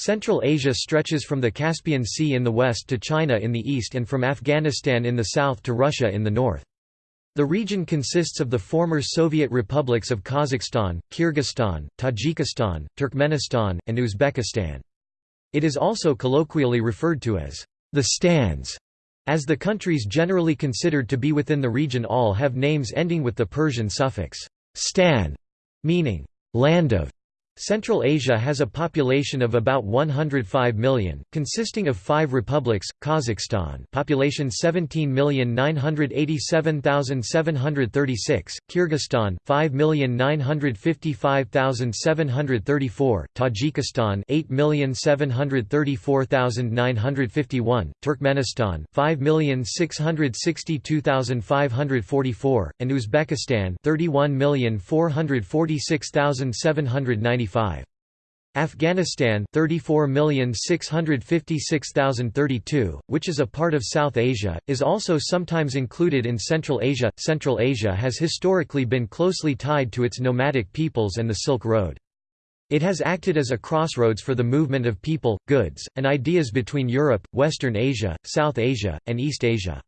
Central Asia stretches from the Caspian Sea in the west to China in the east and from Afghanistan in the south to Russia in the north. The region consists of the former Soviet republics of Kazakhstan, Kyrgyzstan, Tajikistan, Turkmenistan, and Uzbekistan. It is also colloquially referred to as the Stans, as the countries generally considered to be within the region all have names ending with the Persian suffix stan, meaning land of. Central Asia has a population of about 105 million, consisting of five republics: Kazakhstan, population 17,987,736; Kyrgyzstan, 5,955,734; Tajikistan, 8,734,951; Turkmenistan, 5,662,544; and Uzbekistan, 31,446,795. Afghanistan 34,656,032, which is a part of South Asia, is also sometimes included in Central Asia. Central Asia has historically been closely tied to its nomadic peoples and the Silk Road. It has acted as a crossroads for the movement of people, goods, and ideas between Europe, Western Asia, South Asia, and East Asia.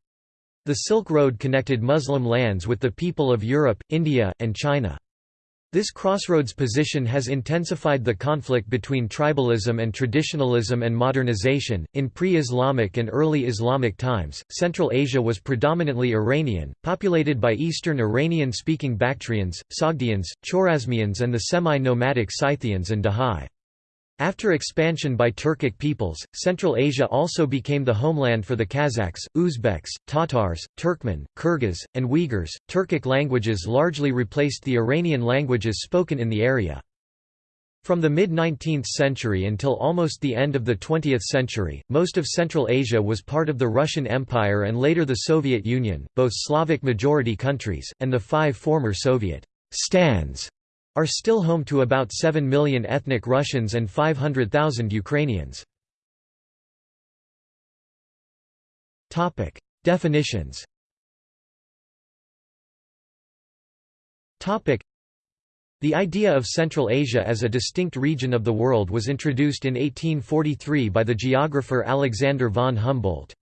The Silk Road connected Muslim lands with the people of Europe, India, and China. This crossroads position has intensified the conflict between tribalism and traditionalism and modernization. In pre Islamic and early Islamic times, Central Asia was predominantly Iranian, populated by Eastern Iranian speaking Bactrians, Sogdians, Chorasmians, and the semi nomadic Scythians and Dahae. After expansion by Turkic peoples, Central Asia also became the homeland for the Kazakhs, Uzbeks, Tatars, Turkmen, Kyrgyz, and Uyghurs. Turkic languages largely replaced the Iranian languages spoken in the area. From the mid-19th century until almost the end of the 20th century, most of Central Asia was part of the Russian Empire and later the Soviet Union, both Slavic majority countries, and the five former Soviet stans are still home to about 7 million ethnic Russians and 500,000 Ukrainians. Definitions the idea of Central Asia as a distinct region of the world was introduced in 1843 by the geographer Alexander von Humboldt.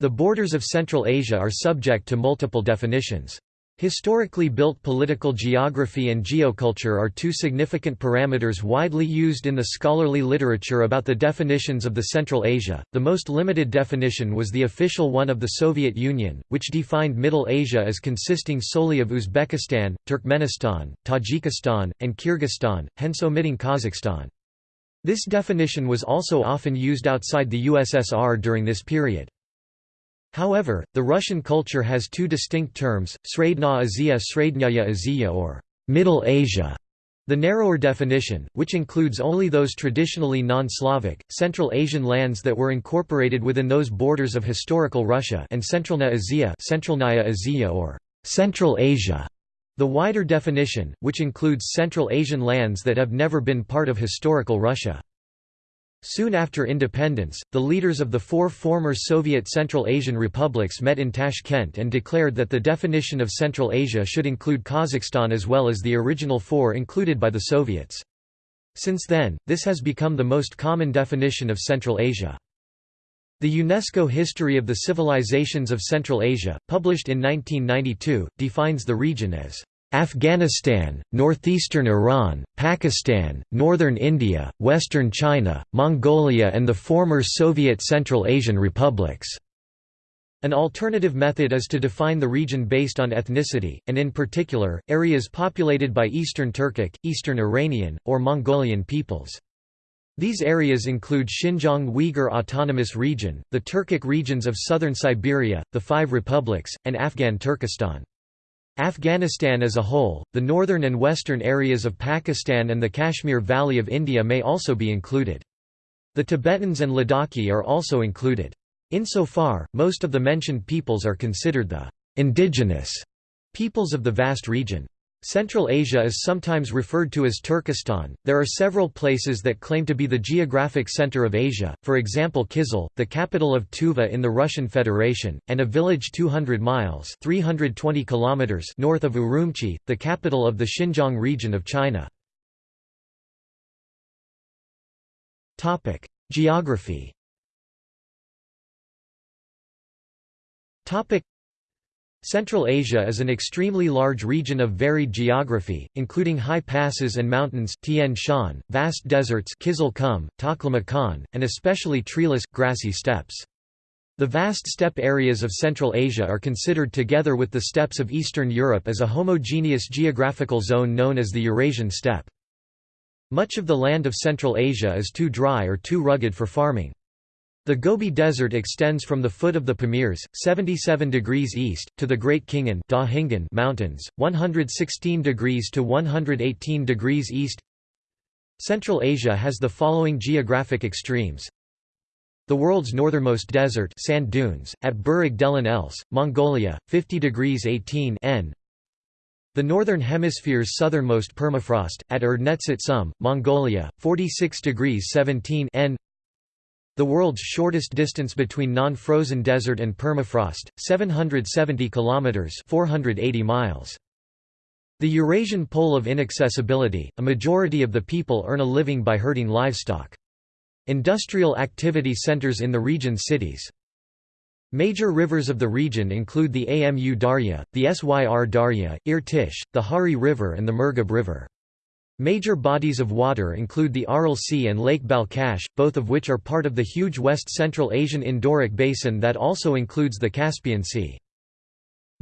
The borders of Central Asia are subject to multiple definitions. Historically built political geography and geoculture are two significant parameters widely used in the scholarly literature about the definitions of the Central Asia. The most limited definition was the official one of the Soviet Union, which defined Middle Asia as consisting solely of Uzbekistan, Turkmenistan, Tajikistan, and Kyrgyzstan, hence omitting Kazakhstan. This definition was also often used outside the USSR during this period. However, the Russian culture has two distinct terms, Sredna Azia Srednyaya Azia or Middle Asia. The narrower definition, which includes only those traditionally non-Slavic, Central Asian lands that were incorporated within those borders of historical Russia and Centralna Azia Centralnaya Azia or Central Asia. The wider definition, which includes Central Asian lands that have never been part of historical Russia. Soon after independence, the leaders of the four former Soviet Central Asian republics met in Tashkent and declared that the definition of Central Asia should include Kazakhstan as well as the original four included by the Soviets. Since then, this has become the most common definition of Central Asia. The UNESCO History of the Civilizations of Central Asia, published in 1992, defines the region as Afghanistan, northeastern Iran, Pakistan, northern India, western China, Mongolia and the former Soviet Central Asian republics. An alternative method is to define the region based on ethnicity, and in particular, areas populated by Eastern Turkic, Eastern Iranian, or Mongolian peoples. These areas include Xinjiang Uyghur Autonomous Region, the Turkic regions of southern Siberia, the Five Republics, and Afghan Turkestan. Afghanistan as a whole, the northern and western areas of Pakistan and the Kashmir Valley of India may also be included. The Tibetans and Ladakhi are also included. Insofar, most of the mentioned peoples are considered the indigenous peoples of the vast region. Central Asia is sometimes referred to as Turkestan. There are several places that claim to be the geographic center of Asia, for example Kyzyl, the capital of Tuva in the Russian Federation, and a village 200 miles 320 kilometers north of Urumqi, the capital of the Xinjiang region of China. Geography Central Asia is an extremely large region of varied geography, including high passes and mountains Tian Shan, vast deserts Kizil Kum, Taklamakan, and especially treeless, grassy steppes. The vast steppe areas of Central Asia are considered together with the steppes of Eastern Europe as a homogeneous geographical zone known as the Eurasian steppe. Much of the land of Central Asia is too dry or too rugged for farming. The Gobi Desert extends from the foot of the Pamirs, 77 degrees east, to the Great Khingan Mountains, 116 degrees to 118 degrees east. Central Asia has the following geographic extremes. The world's northernmost desert sand dunes, at Burig Els, Mongolia, 50 degrees 18 N. The Northern Hemisphere's southernmost permafrost, at Erdnetsit Sum, Mongolia, 46 degrees 17 N. The world's shortest distance between non-frozen desert and permafrost, 770 kilometers (480 miles). The Eurasian pole of inaccessibility, a majority of the people earn a living by herding livestock. Industrial activity centers in the region's cities. Major rivers of the region include the Amu Darya, the Syr Darya, Irtish, the Hari River and the Murghab River. Major bodies of water include the Aral Sea and Lake Balkhash, both of which are part of the huge West Central Asian Endorheic Basin that also includes the Caspian Sea.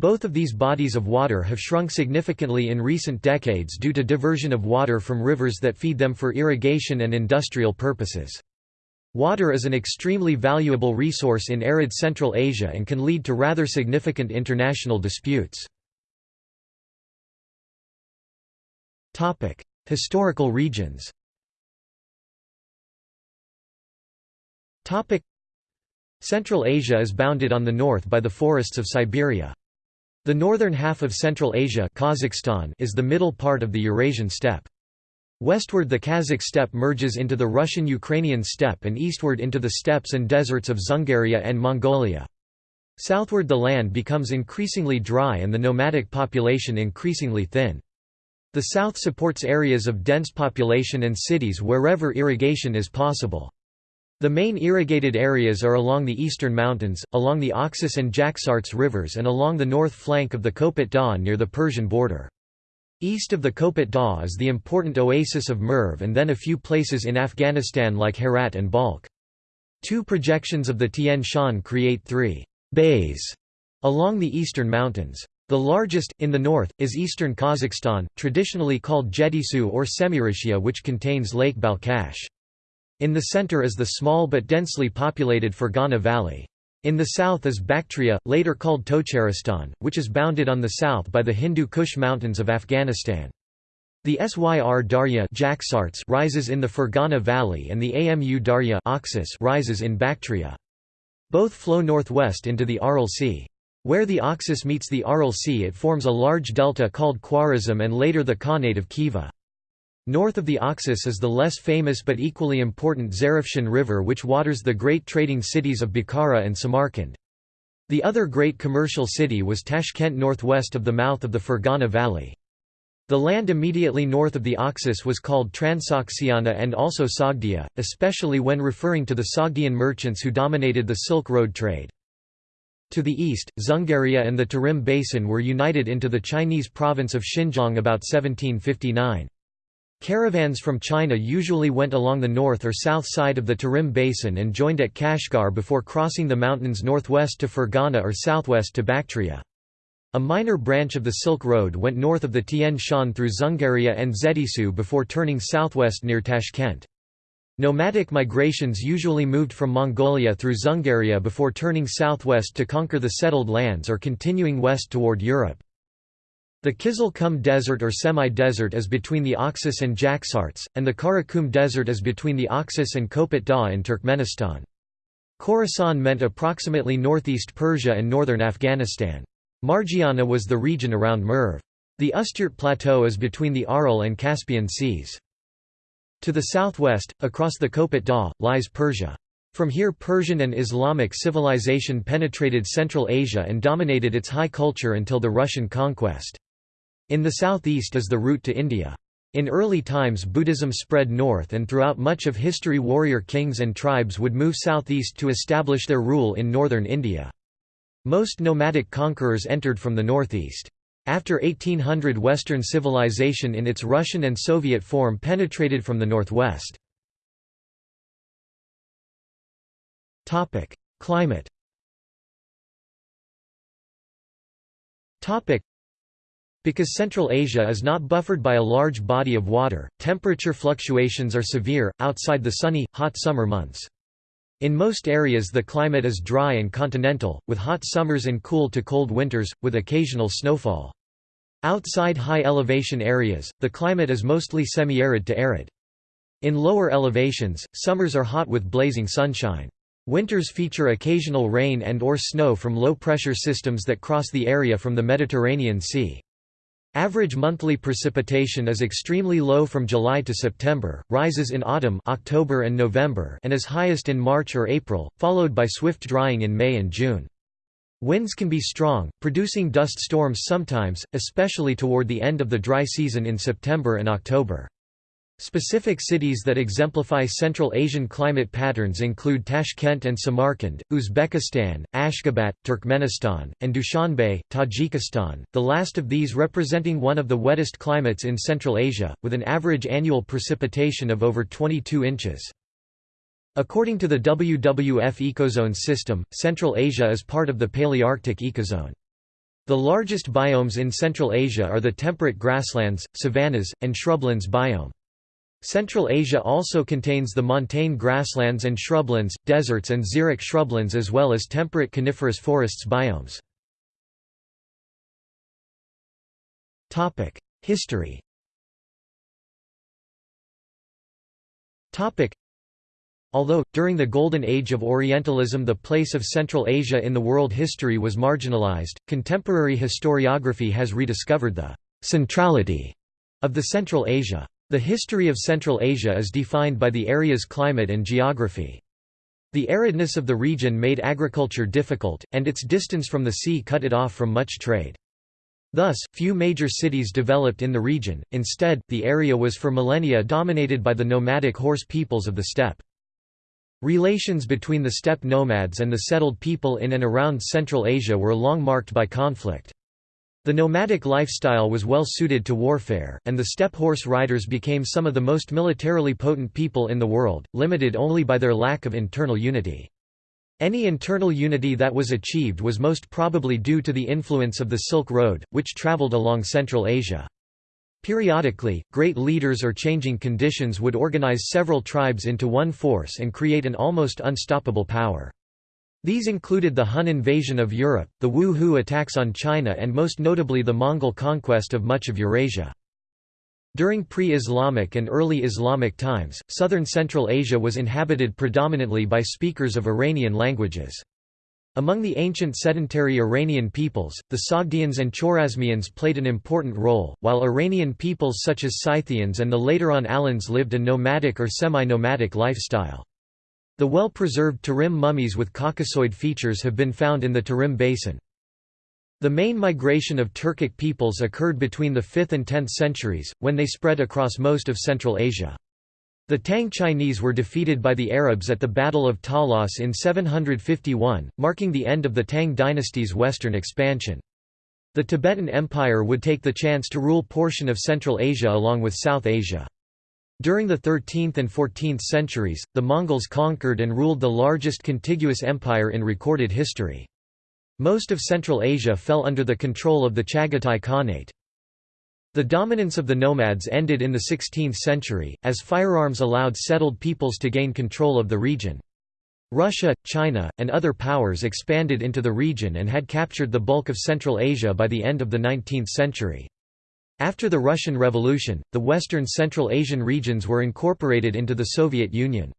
Both of these bodies of water have shrunk significantly in recent decades due to diversion of water from rivers that feed them for irrigation and industrial purposes. Water is an extremely valuable resource in arid Central Asia and can lead to rather significant international disputes. Historical regions Central Asia is bounded on the north by the forests of Siberia. The northern half of Central Asia Kazakhstan is the middle part of the Eurasian steppe. Westward the Kazakh steppe merges into the Russian-Ukrainian steppe and eastward into the steppes and deserts of Dzungaria and Mongolia. Southward the land becomes increasingly dry and the nomadic population increasingly thin. The south supports areas of dense population and cities wherever irrigation is possible. The main irrigated areas are along the eastern mountains, along the Oxus and Jaxartes rivers and along the north flank of the Kopet Dagh near the Persian border. East of the Kopet Dagh is the important oasis of Merv and then a few places in Afghanistan like Herat and Balkh. Two projections of the Tian Shan create three bays along the eastern mountains. The largest, in the north, is eastern Kazakhstan, traditionally called Jetysu or Semirichia which contains Lake Balkhash. In the center is the small but densely populated Fergana Valley. In the south is Bactria, later called Tocharistan, which is bounded on the south by the Hindu Kush mountains of Afghanistan. The Syr Darya rises in the Fergana Valley and the Amu Darya rises in Bactria. Both flow northwest into the Aral Sea. Where the Oxus meets the Aral Sea it forms a large delta called Khwarazm and later the Khanate of Khiva. North of the Oxus is the less famous but equally important Zarafshan River which waters the great trading cities of Bukhara and Samarkand. The other great commercial city was Tashkent northwest of the mouth of the Fergana Valley. The land immediately north of the Oxus was called Transoxiana and also Sogdia, especially when referring to the Sogdian merchants who dominated the Silk Road trade. To the east, Dzungaria and the Tarim Basin were united into the Chinese province of Xinjiang about 1759. Caravans from China usually went along the north or south side of the Tarim Basin and joined at Kashgar before crossing the mountains northwest to Fergana or southwest to Bactria. A minor branch of the Silk Road went north of the Tian Shan through Dzungaria and Jetysu before turning southwest near Tashkent. Nomadic migrations usually moved from Mongolia through Dzungaria before turning southwest to conquer the settled lands or continuing west toward Europe. The Kizil Desert or semi-desert is between the Oxus and Jaxartes, and the Karakum Desert is between the Oxus and Kopet Dagh in Turkmenistan. Khorasan meant approximately northeast Persia and northern Afghanistan. Margiana was the region around Merv. The Ustyurt Plateau is between the Aral and Caspian seas. To the southwest, across the Kopet Dagh, lies Persia. From here Persian and Islamic civilization penetrated Central Asia and dominated its high culture until the Russian conquest. In the southeast is the route to India. In early times Buddhism spread north and throughout much of history warrior kings and tribes would move southeast to establish their rule in northern India. Most nomadic conquerors entered from the northeast. After 1800 Western civilization in its Russian and Soviet form penetrated from the northwest. Climate because Central Asia is not buffered by a large body of water, temperature fluctuations are severe, outside the sunny, hot summer months. In most areas the climate is dry and continental, with hot summers and cool to cold winters, with occasional snowfall. Outside high elevation areas, the climate is mostly semi-arid to arid. In lower elevations, summers are hot with blazing sunshine. Winters feature occasional rain and or snow from low-pressure systems that cross the area from the Mediterranean Sea. Average monthly precipitation is extremely low from July to September, rises in autumn October and, November and is highest in March or April, followed by swift drying in May and June. Winds can be strong, producing dust storms sometimes, especially toward the end of the dry season in September and October. Specific cities that exemplify Central Asian climate patterns include Tashkent and Samarkand, Uzbekistan, Ashgabat, Turkmenistan, and Dushanbe, Tajikistan, the last of these representing one of the wettest climates in Central Asia, with an average annual precipitation of over 22 inches. According to the WWF ecozone system, Central Asia is part of the Palearctic ecozone. The largest biomes in Central Asia are the temperate grasslands, savannas, and shrublands biome. Central Asia also contains the montane grasslands and shrublands, deserts and xeric shrublands as well as temperate coniferous forests biomes. History Although, during the Golden Age of Orientalism the place of Central Asia in the world history was marginalized, contemporary historiography has rediscovered the «centrality» of the Central Asia. The history of Central Asia is defined by the area's climate and geography. The aridness of the region made agriculture difficult, and its distance from the sea cut it off from much trade. Thus, few major cities developed in the region, instead, the area was for millennia dominated by the nomadic horse peoples of the steppe. Relations between the steppe nomads and the settled people in and around Central Asia were long marked by conflict. The nomadic lifestyle was well suited to warfare, and the steppe horse riders became some of the most militarily potent people in the world, limited only by their lack of internal unity. Any internal unity that was achieved was most probably due to the influence of the Silk Road, which traveled along Central Asia. Periodically, great leaders or changing conditions would organize several tribes into one force and create an almost unstoppable power. These included the Hun invasion of Europe, the Wu Hu attacks on China and most notably the Mongol conquest of much of Eurasia. During pre-Islamic and early Islamic times, southern Central Asia was inhabited predominantly by speakers of Iranian languages. Among the ancient sedentary Iranian peoples, the Sogdians and Chorasmians played an important role, while Iranian peoples such as Scythians and the later on Alans lived a nomadic or semi-nomadic lifestyle. The well-preserved Tarim mummies with Caucasoid features have been found in the Tarim Basin. The main migration of Turkic peoples occurred between the 5th and 10th centuries, when they spread across most of Central Asia. The Tang Chinese were defeated by the Arabs at the Battle of Talas in 751, marking the end of the Tang dynasty's western expansion. The Tibetan Empire would take the chance to rule portion of Central Asia along with South Asia. During the 13th and 14th centuries, the Mongols conquered and ruled the largest contiguous empire in recorded history. Most of Central Asia fell under the control of the Chagatai Khanate. The dominance of the nomads ended in the 16th century, as firearms allowed settled peoples to gain control of the region. Russia, China, and other powers expanded into the region and had captured the bulk of Central Asia by the end of the 19th century. After the Russian Revolution, the western Central Asian regions were incorporated into the Soviet Union.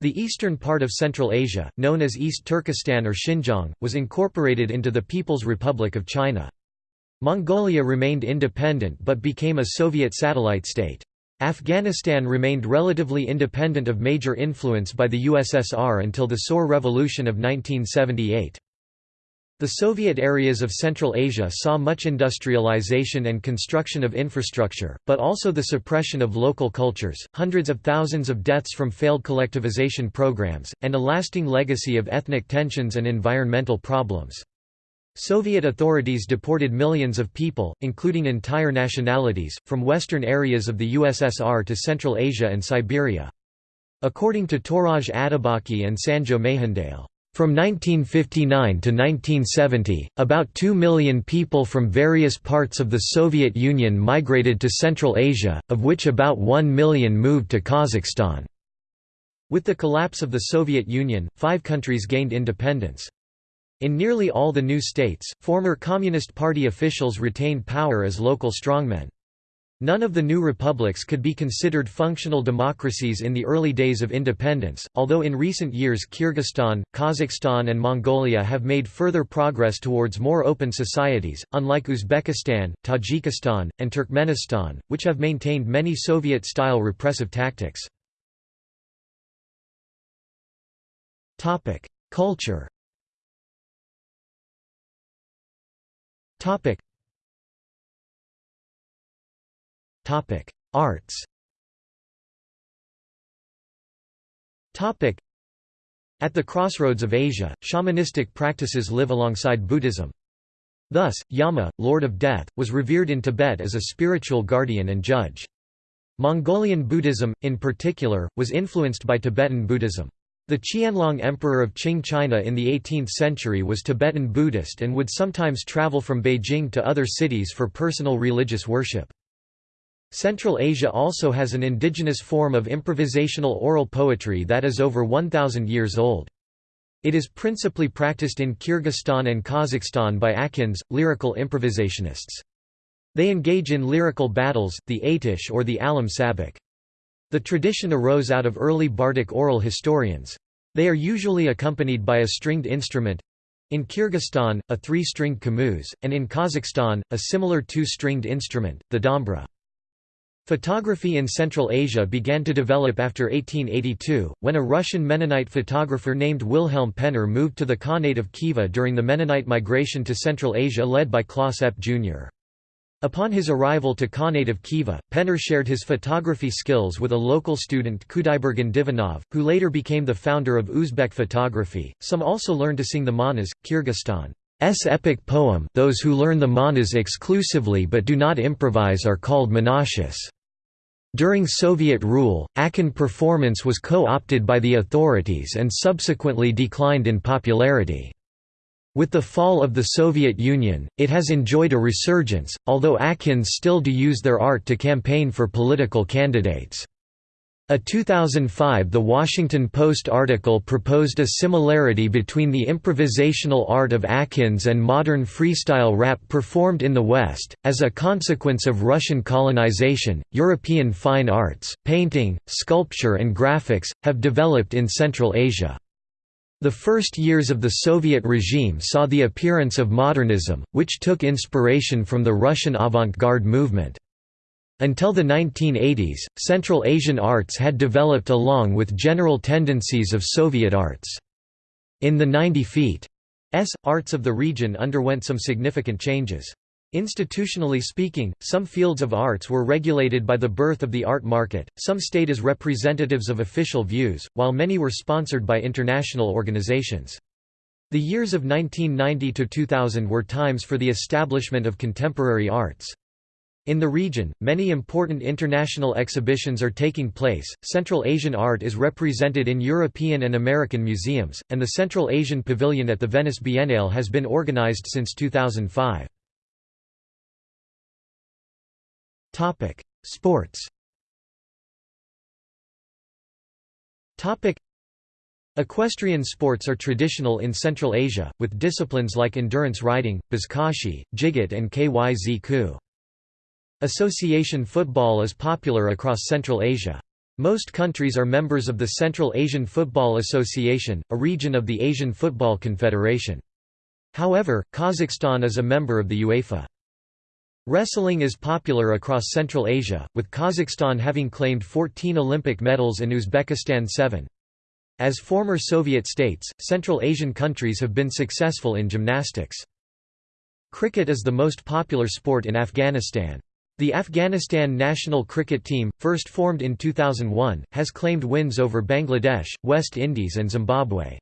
The eastern part of Central Asia, known as East Turkestan or Xinjiang, was incorporated into the People's Republic of China. Mongolia remained independent but became a Soviet satellite state. Afghanistan remained relatively independent of major influence by the USSR until the Saur Revolution of 1978. The Soviet areas of Central Asia saw much industrialization and construction of infrastructure, but also the suppression of local cultures, hundreds of thousands of deaths from failed collectivization programs, and a lasting legacy of ethnic tensions and environmental problems. Soviet authorities deported millions of people, including entire nationalities, from western areas of the USSR to Central Asia and Siberia. According to Touraj Atabaki and Sanjo Mehendale, from 1959 to 1970, about 2 million people from various parts of the Soviet Union migrated to Central Asia, of which about 1 million moved to Kazakhstan. With the collapse of the Soviet Union, five countries gained independence. In nearly all the new states, former Communist Party officials retained power as local strongmen. None of the new republics could be considered functional democracies in the early days of independence, although in recent years Kyrgyzstan, Kazakhstan and Mongolia have made further progress towards more open societies, unlike Uzbekistan, Tajikistan, and Turkmenistan, which have maintained many Soviet-style repressive tactics. Culture Arts. Topic: At the crossroads of Asia, shamanistic practices live alongside Buddhism. Thus, Yama, Lord of Death, was revered in Tibet as a spiritual guardian and judge. Mongolian Buddhism, in particular, was influenced by Tibetan Buddhism. The Qianlong Emperor of Qing China in the 18th century was Tibetan Buddhist and would sometimes travel from Beijing to other cities for personal religious worship. Central Asia also has an indigenous form of improvisational oral poetry that is over 1,000 years old. It is principally practiced in Kyrgyzstan and Kazakhstan by Akyns, lyrical improvisationists. They engage in lyrical battles, the Atish or the Alam Sabak. The tradition arose out of early bardic oral historians. They are usually accompanied by a stringed instrument—in Kyrgyzstan, a three-stringed komuz, and in Kazakhstan, a similar two-stringed instrument, the dombra. Photography in Central Asia began to develop after 1882, when a Russian Mennonite photographer named Wilhelm Penner moved to the Khanate of Khiva during the Mennonite migration to Central Asia led by Claas Epp Jr. Upon his arrival to Khanate of Khiva, Penner shared his photography skills with a local student Kudaibergen Divanov, who later became the founder of Uzbek photography. Some also learned to sing the manas, Kyrgyzstan's epic poem those who learn the manas exclusively but do not improvise are called manaschis. During Soviet rule, Akyn performance was co-opted by the authorities and subsequently declined in popularity. With the fall of the Soviet Union, it has enjoyed a resurgence, although Akyns still do use their art to campaign for political candidates. A 2005 The Washington Post article proposed a similarity between the improvisational art of Akyns and modern freestyle rap performed in the West. As a consequence of Russian colonization, European fine arts, painting, sculpture, and graphics have developed in Central Asia. The first years of the Soviet regime saw the appearance of modernism, which took inspiration from the Russian avant-garde movement. Until the 1980s, Central Asian arts had developed along with general tendencies of Soviet arts. In the 90 feet S, arts of the region underwent some significant changes. Institutionally speaking, some fields of arts were regulated by the birth of the art market, some stayed as representatives of official views, while many were sponsored by international organizations. The years of 1990 to 2000 were times for the establishment of contemporary arts. In the region, many important international exhibitions are taking place. Central Asian art is represented in European and American museums, and the Central Asian Pavilion at the Venice Biennale has been organized since 2005. Topic: Sports. Topic: Equestrian sports are traditional in Central Asia, with disciplines like endurance riding, buzkashi, jigit and kyz Association football is popular across Central Asia. Most countries are members of the Central Asian Football Association, a region of the Asian Football Confederation. However, Kazakhstan is a member of the UEFA. Wrestling is popular across Central Asia, with Kazakhstan having claimed 14 Olympic medals and Uzbekistan 7. As former Soviet states, Central Asian countries have been successful in gymnastics. Cricket is the most popular sport in Afghanistan. The Afghanistan national cricket team, first formed in 2001, has claimed wins over Bangladesh, West Indies and Zimbabwe.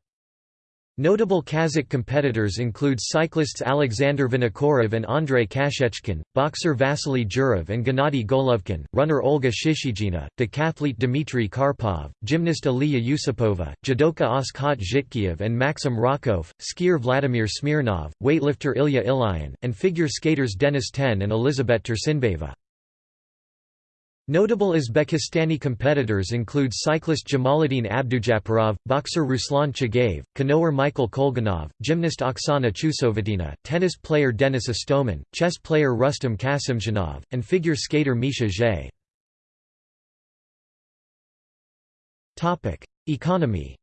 Notable Kazakh competitors include cyclists Alexander Vinokourov and Andrei Kashechkin, boxer Vassiliy Jirov and Gennady Golovkin, runner Olga Shishigina, decathlete Dmitry Karpov, gymnast Aliya Yusupova, judoka Askhat Zhitkeyev and Maxim Rakov, skier Vladimir Smirnov, weightlifter Ilya Ilyin, and figure skaters Denis Ten and Elizabet Tursynbayeva. Notable Uzbekistani competitors include cyclist Jamaluddin Abdujaparov, boxer Ruslan Chagayev, canoer Michael Kolganov, gymnast Oksana Chusovitina, tennis player Denis Istomin, chess player Rustam Kasimdzhanov, and figure skater Misha Zhe. Economy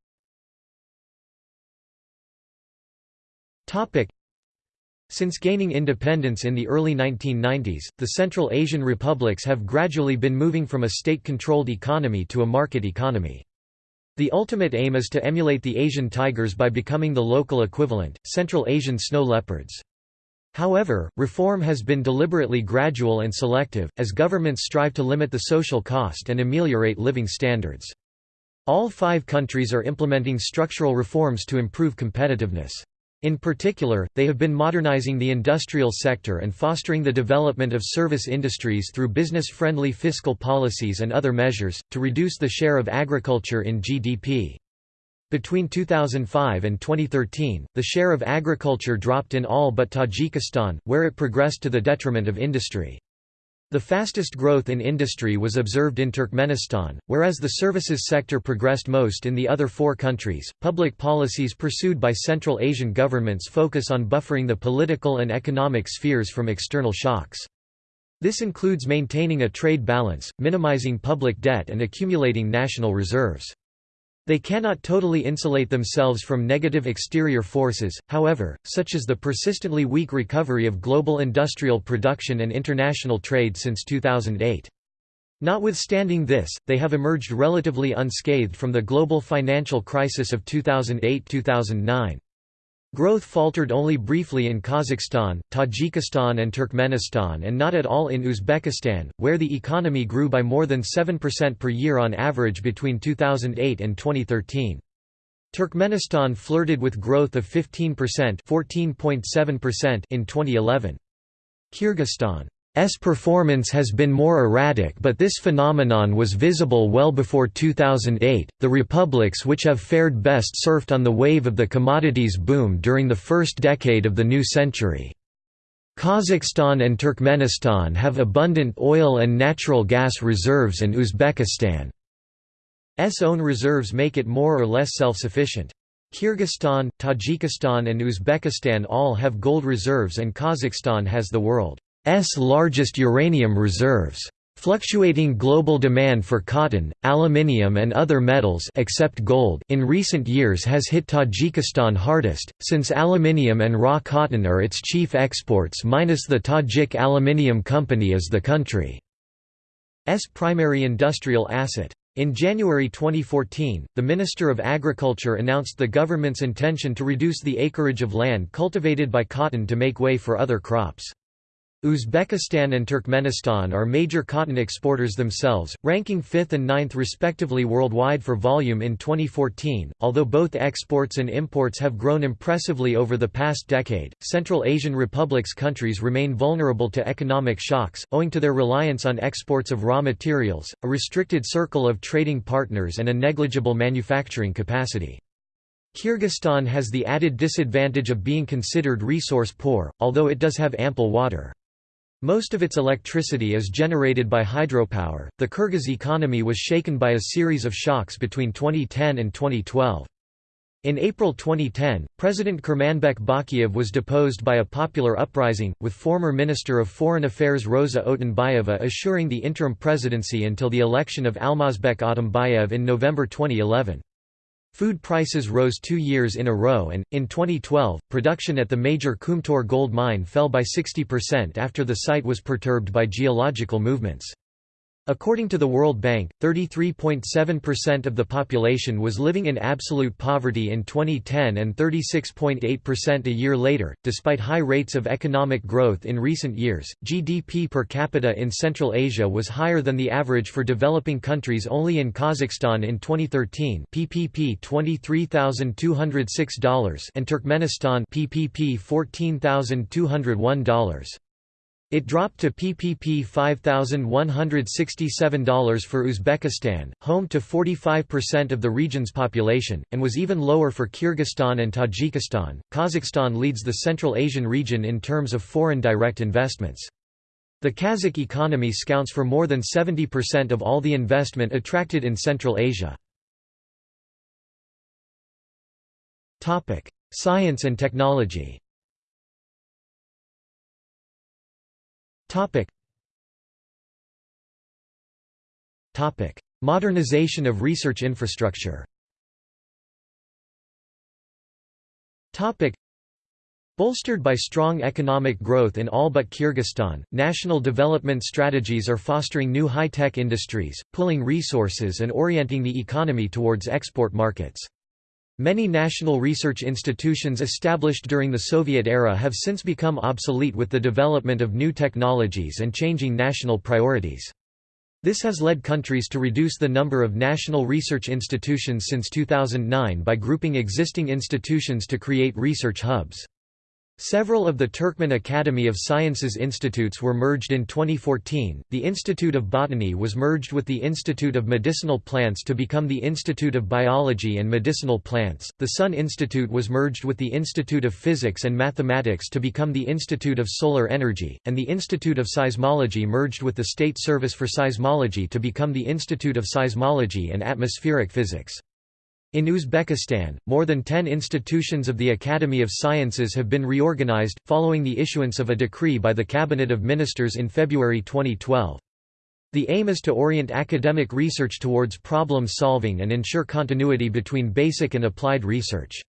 since gaining independence in the early 1990s, the Central Asian republics have gradually been moving from a state-controlled economy to a market economy. The ultimate aim is to emulate the Asian tigers by becoming the local equivalent, Central Asian snow leopards. However, reform has been deliberately gradual and selective, as governments strive to limit the social cost and ameliorate living standards. All five countries are implementing structural reforms to improve competitiveness. In particular, they have been modernizing the industrial sector and fostering the development of service industries through business-friendly fiscal policies and other measures, to reduce the share of agriculture in GDP. Between 2005 and 2013, the share of agriculture dropped in all but Tajikistan, where it progressed to the detriment of industry. The fastest growth in industry was observed in Turkmenistan, whereas the services sector progressed most in the other four countries. Public policies pursued by Central Asian governments focus on buffering the political and economic spheres from external shocks. This includes maintaining a trade balance, minimizing public debt, and accumulating national reserves. They cannot totally insulate themselves from negative exterior forces, however, such as the persistently weak recovery of global industrial production and international trade since 2008. Notwithstanding this, they have emerged relatively unscathed from the global financial crisis of 2008–2009. Growth faltered only briefly in Kazakhstan, Tajikistan and Turkmenistan and not at all in Uzbekistan, where the economy grew by more than 7% per year on average between 2008 and 2013. Turkmenistan flirted with growth of 15% in 2011. Kyrgyzstan S performance has been more erratic but this phenomenon was visible well before 2008. The republics which have fared best surfed on the wave of the commodities boom during the first decade of the new century. Kazakhstan and Turkmenistan have abundant oil and natural gas reserves and Uzbekistan's own reserves make it more or less self-sufficient. Kyrgyzstan, Tajikistan and Uzbekistan all have gold reserves and Kazakhstan has the world largest uranium reserves. Fluctuating global demand for cotton, aluminium and other metals except gold in recent years has hit Tajikistan hardest, since aluminium and raw cotton are its chief exports minus the Tajik Aluminium Company is the country's primary industrial asset. In January 2014, the Minister of Agriculture announced the government's intention to reduce the acreage of land cultivated by cotton to make way for other crops. Uzbekistan and Turkmenistan are major cotton exporters themselves, ranking 5th and 9th respectively worldwide for volume in 2014. Although both exports and imports have grown impressively over the past decade, Central Asian republics countries remain vulnerable to economic shocks, owing to their reliance on exports of raw materials, a restricted circle of trading partners, and a negligible manufacturing capacity. Kyrgyzstan has the added disadvantage of being considered resource poor, although it does have ample water. Most of its electricity is generated by hydropower. The Kyrgyz economy was shaken by a series of shocks between 2010 and 2012. In April 2010, President Kurmanbek Bakiyev was deposed by a popular uprising, with former Minister of Foreign Affairs Rosa Otunbayeva assuring the interim presidency until the election of Almazbek Atambayev in November 2011. Food prices rose two years in a row and, in 2012, production at the major Kumtor gold mine fell by 60% after the site was perturbed by geological movements. According to the World Bank, 33.7% of the population was living in absolute poverty in 2010 and 36.8% a year later. Despite high rates of economic growth in recent years, GDP per capita in Central Asia was higher than the average for developing countries only in Kazakhstan in 2013, PPP $23,206 and Turkmenistan PPP $14,201. It dropped to PPP $5,167 for Uzbekistan, home to 45% of the region's population, and was even lower for Kyrgyzstan and Tajikistan. Kazakhstan leads the Central Asian region in terms of foreign direct investments. The Kazakh economy scounts for more than 70% of all the investment attracted in Central Asia. Science and technology Topic. Topic: Modernization of research infrastructure. Topic. Bolstered by strong economic growth in all but Kyrgyzstan, national development strategies are fostering new high-tech industries, pulling resources and orienting the economy towards export markets. Many national research institutions established during the Soviet era have since become obsolete with the development of new technologies and changing national priorities. This has led countries to reduce the number of national research institutions since 2009 by grouping existing institutions to create research hubs. Several of the Turkmen Academy of Sciences institutes were merged in 2014. The Institute of Botany was merged with the Institute of Medicinal Plants to become the Institute of Biology and Medicinal Plants. The Sun Institute was merged with the Institute of Physics and Mathematics to become the Institute of Solar Energy, and the Institute of Seismology merged with the State Service for Seismology to become the Institute of Seismology and Atmospheric Physics. In Uzbekistan, more than ten institutions of the Academy of Sciences have been reorganized, following the issuance of a decree by the Cabinet of Ministers in February 2012. The aim is to orient academic research towards problem solving and ensure continuity between basic and applied research.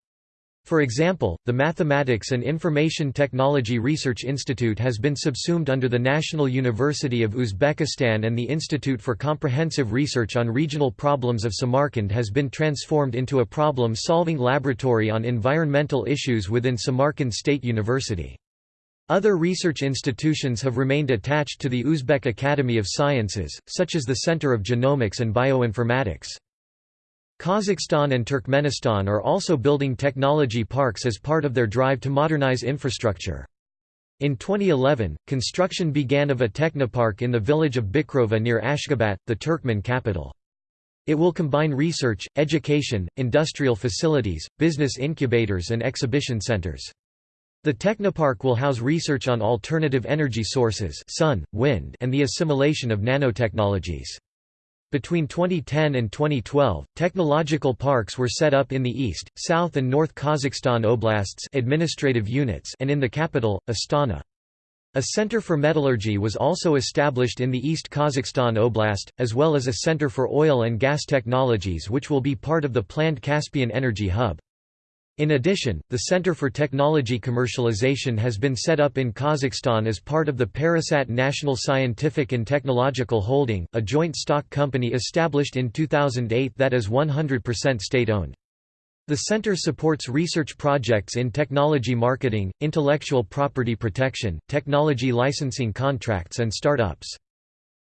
For example, the Mathematics and Information Technology Research Institute has been subsumed under the National University of Uzbekistan and the Institute for Comprehensive Research on Regional Problems of Samarkand has been transformed into a problem-solving laboratory on environmental issues within Samarkand State University. Other research institutions have remained attached to the Uzbek Academy of Sciences, such as the Center of Genomics and Bioinformatics. Kazakhstan and Turkmenistan are also building technology parks as part of their drive to modernize infrastructure. In 2011, construction began of a technopark in the village of Bikrova near Ashgabat, the Turkmen capital. It will combine research, education, industrial facilities, business incubators and exhibition centers. The Technopark will house research on alternative energy sources sun, wind, and the assimilation of nanotechnologies. Between 2010 and 2012, technological parks were set up in the East, South and North Kazakhstan oblasts administrative units and in the capital, Astana. A center for metallurgy was also established in the East Kazakhstan Oblast, as well as a center for oil and gas technologies which will be part of the planned Caspian Energy Hub. In addition, the Center for Technology Commercialization has been set up in Kazakhstan as part of the Parasat National Scientific and Technological Holding, a joint stock company established in 2008 that is 100% state-owned. The center supports research projects in technology marketing, intellectual property protection, technology licensing contracts and startups.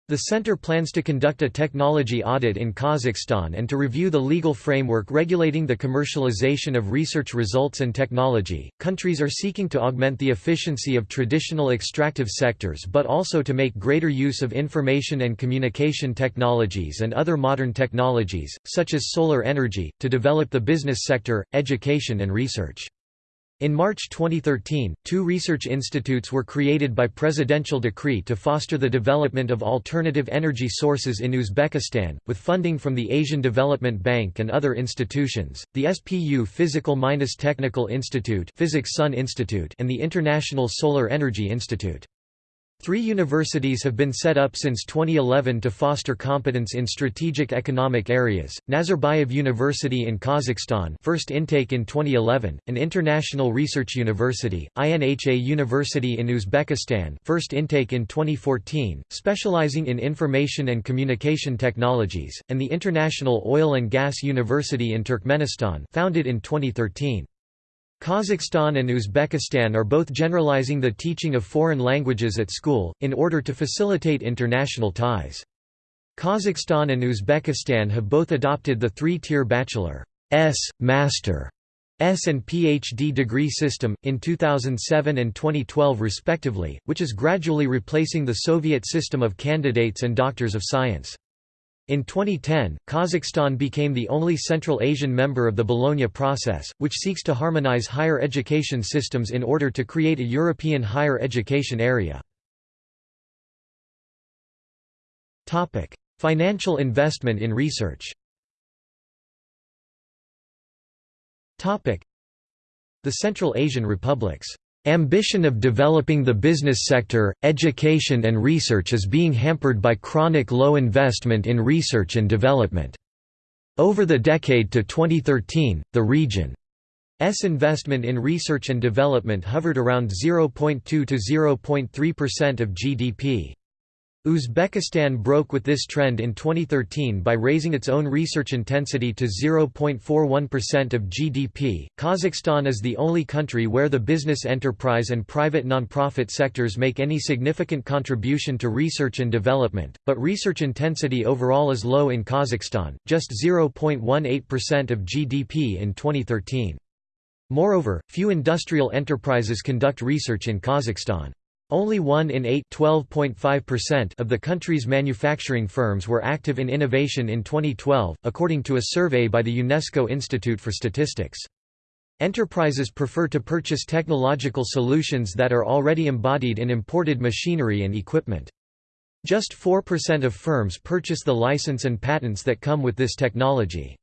The center plans to conduct a technology audit in Kazakhstan and to review the legal framework regulating the commercialization of research results and technology. Countries are seeking to augment the efficiency of traditional extractive sectors but also to make greater use of information and communication technologies and other modern technologies, such as solar energy, to develop the business sector, education and research. In March 2013, two research institutes were created by presidential decree to foster the development of alternative energy sources in Uzbekistan, with funding from the Asian Development Bank and other institutions, the SPU Physical-Technical Institute, Physics Sun Institute and the International Solar Energy Institute. Three universities have been set up since 2011 to foster competence in strategic economic areas, Nazarbayev University in Kazakhstan first intake in 2011, an international research university, INHA University in Uzbekistan first intake in 2014, specializing in information and communication technologies, and the International Oil and Gas University in Turkmenistan founded in 2013. Kazakhstan and Uzbekistan are both generalizing the teaching of foreign languages at school, in order to facilitate international ties. Kazakhstan and Uzbekistan have both adopted the three-tier bachelor S, Master S and PhD degree system, in 2007 and 2012 respectively, which is gradually replacing the Soviet system of candidates and doctors of science. In 2010, Kazakhstan became the only Central Asian member of the Bologna process, which seeks to harmonize higher education systems in order to create a European higher education area. Financial investment in research The Central Asian republics Ambition of developing the business sector, education and research is being hampered by chronic low investment in research and development. Over the decade to 2013, the region's investment in research and development hovered around 0.2 to 0.3% of GDP. Uzbekistan broke with this trend in 2013 by raising its own research intensity to 0.41% of GDP. Kazakhstan is the only country where the business enterprise and private nonprofit sectors make any significant contribution to research and development, but research intensity overall is low in Kazakhstan, just 0.18% of GDP in 2013. Moreover, few industrial enterprises conduct research in Kazakhstan. Only one in eight of the country's manufacturing firms were active in innovation in 2012, according to a survey by the UNESCO Institute for Statistics. Enterprises prefer to purchase technological solutions that are already embodied in imported machinery and equipment. Just 4% of firms purchase the license and patents that come with this technology.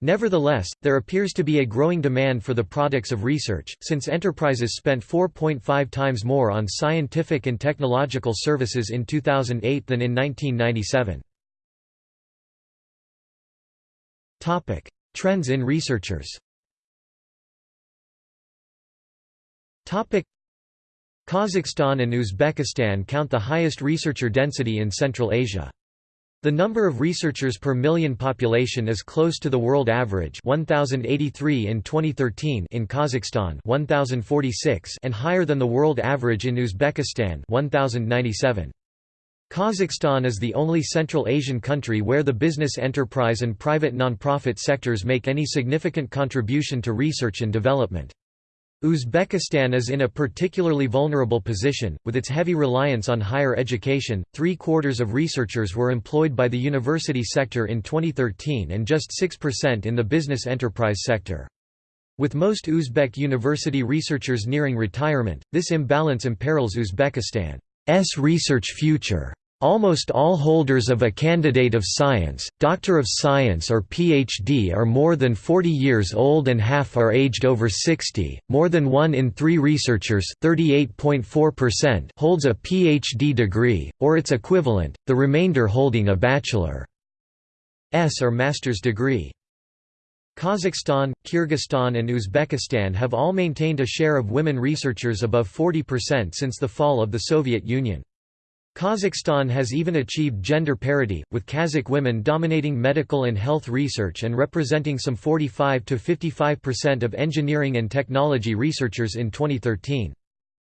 Nevertheless, there appears to be a growing demand for the products of research, since enterprises spent 4.5 times more on scientific and technological services in 2008 than in 1997. Topic: Trends in researchers Topic: Kazakhstan and Uzbekistan count the highest researcher density in Central Asia. The number of researchers per million population is close to the world average 1083 in 2013 in Kazakhstan 1046 and higher than the world average in Uzbekistan 1097. Kazakhstan is the only Central Asian country where the business enterprise and private non-profit sectors make any significant contribution to research and development. Uzbekistan is in a particularly vulnerable position, with its heavy reliance on higher education. Three quarters of researchers were employed by the university sector in 2013 and just 6% in the business enterprise sector. With most Uzbek university researchers nearing retirement, this imbalance imperils Uzbekistan's research future. Almost all holders of a candidate of science, doctor of science or PhD are more than 40 years old and half are aged over 60. More than 1 in 3 researchers, 38.4%, holds a PhD degree or its equivalent, the remainder holding a bachelor's or master's degree. Kazakhstan, Kyrgyzstan and Uzbekistan have all maintained a share of women researchers above 40% since the fall of the Soviet Union. Kazakhstan has even achieved gender parity, with Kazakh women dominating medical and health research and representing some 45 to 55% of engineering and technology researchers in 2013.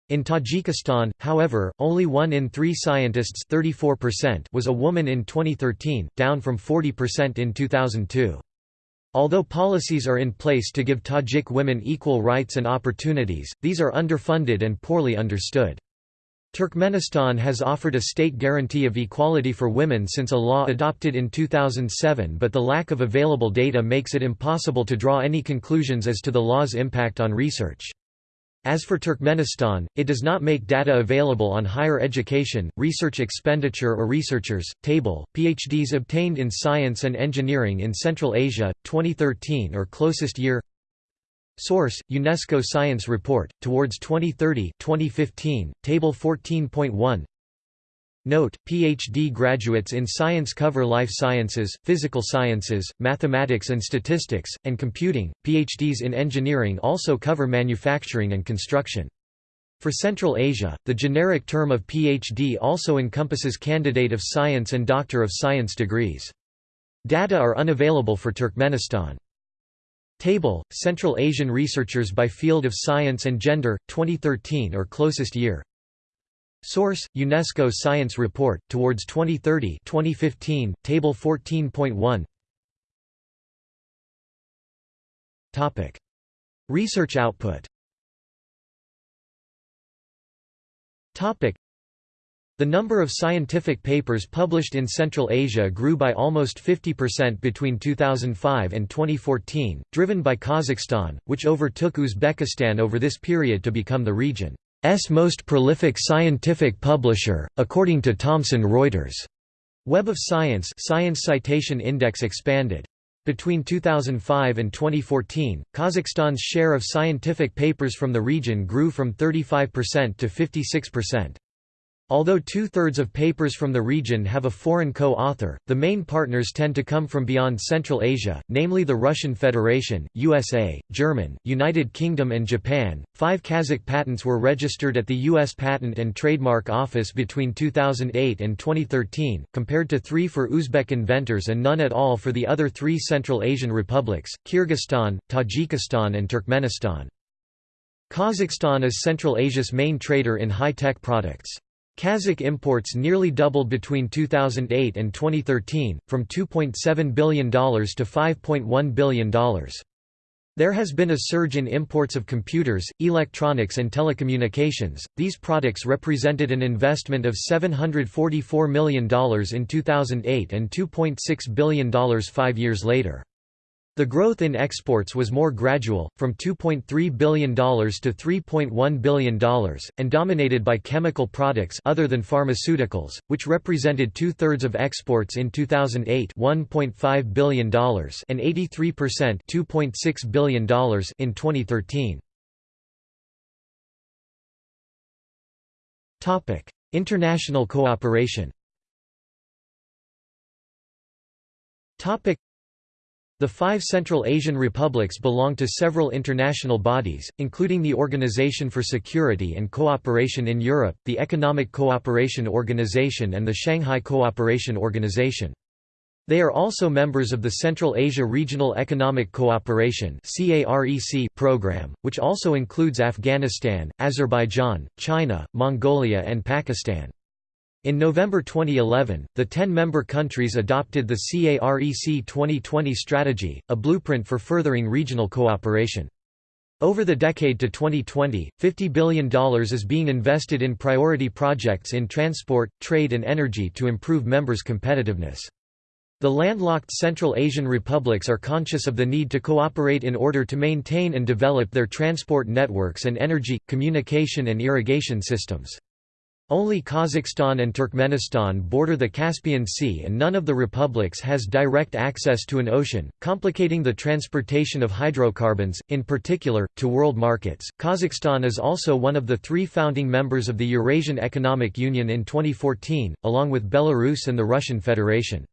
In Tajikistan, however, only one in three scientists 34% was a woman in 2013, down from 40% in 2002. Although policies are in place to give Tajik women equal rights and opportunities, these are underfunded and poorly understood. Turkmenistan has offered a state guarantee of equality for women since a law adopted in 2007 but the lack of available data makes it impossible to draw any conclusions as to the law's impact on research. As for Turkmenistan, it does not make data available on higher education, research expenditure or researchers. Table, PhDs obtained in science and engineering in Central Asia, 2013 or closest year Source: UNESCO Science Report Towards 2030, 2015, Table 14.1. Note, PhD graduates in science cover life sciences, physical sciences, mathematics and statistics, and computing. PhDs in engineering also cover manufacturing and construction. For Central Asia, the generic term of PhD also encompasses candidate of science and doctor of science degrees. Data are unavailable for Turkmenistan. Table, Central Asian researchers by field of science and gender, 2013 or closest year Source: UNESCO Science Report Towards 2030, 2015, Table 14.1. Topic: Research output. The number of scientific papers published in Central Asia grew by almost 50% between 2005 and 2014, driven by Kazakhstan, which overtook Uzbekistan over this period to become the region's most prolific scientific publisher, according to Thomson Reuters. Web of Science Science Citation Index expanded. Between 2005 and 2014, Kazakhstan's share of scientific papers from the region grew from 35% to 56%. Although two-thirds of papers from the region have a foreign co-author, the main partners tend to come from beyond Central Asia, namely the Russian Federation, USA, German, United Kingdom and Japan. Five Kazakh patents were registered at the U.S. Patent and Trademark Office between 2008 and 2013, compared to three for Uzbek inventors and none at all for the other three Central Asian republics, Kyrgyzstan, Tajikistan and Turkmenistan. Kazakhstan is Central Asia's main trader in high-tech products. Kazakh imports nearly doubled between 2008 and 2013, from $2.7 billion to $5.1 billion. There has been a surge in imports of computers, electronics and telecommunications. These products represented an investment of $744 million in 2008 and $2.6 billion 5 years later. The growth in exports was more gradual, from $2.3 billion to $3.1 billion, and dominated by chemical products other than pharmaceuticals, which represented two-thirds of exports in 2008 $1.5 billion and 83% $2.6 billion in 2013. International cooperation the five Central Asian republics belong to several international bodies, including the Organization for Security and Cooperation in Europe, the Economic Cooperation Organization and the Shanghai Cooperation Organization. They are also members of the Central Asia Regional Economic Cooperation program, which also includes Afghanistan, Azerbaijan, China, Mongolia and Pakistan. In November 2011, the 10-member countries adopted the CAREC 2020 strategy, a blueprint for furthering regional cooperation. Over the decade to 2020, $50 billion is being invested in priority projects in transport, trade and energy to improve members' competitiveness. The landlocked Central Asian republics are conscious of the need to cooperate in order to maintain and develop their transport networks and energy, communication and irrigation systems. Only Kazakhstan and Turkmenistan border the Caspian Sea and none of the republics has direct access to an ocean, complicating the transportation of hydrocarbons, in particular, to world markets. Kazakhstan is also one of the three founding members of the Eurasian Economic Union in 2014, along with Belarus and the Russian Federation.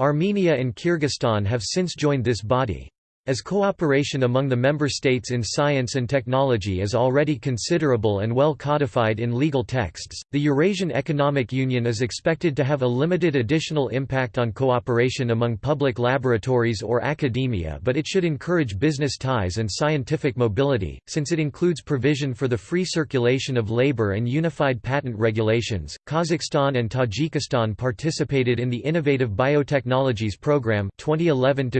Armenia and Kyrgyzstan have since joined this body. As cooperation among the member states in science and technology is already considerable and well codified in legal texts, the Eurasian Economic Union is expected to have a limited additional impact on cooperation among public laboratories or academia but it should encourage business ties and scientific mobility, since it includes provision for the free circulation of labor and unified patent regulations. Kazakhstan and Tajikistan participated in the Innovative Biotechnologies Program 2011